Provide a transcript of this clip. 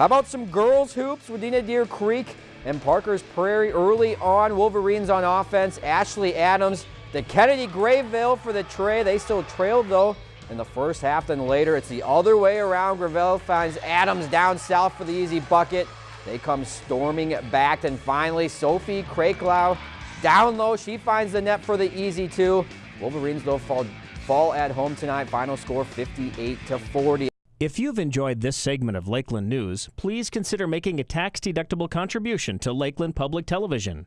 How about some girls hoops? Wadena Deer Creek and Parker's Prairie early on. Wolverines on offense. Ashley Adams, the Kennedy Grayville for the tray. They still trailed though in the first half. Then later it's the other way around. Gravel finds Adams down south for the easy bucket. They come storming back. And finally Sophie Kraklau down low. She finds the net for the easy two. Wolverines though fall, fall at home tonight. Final score 58 to 40. If you've enjoyed this segment of Lakeland News, please consider making a tax-deductible contribution to Lakeland Public Television.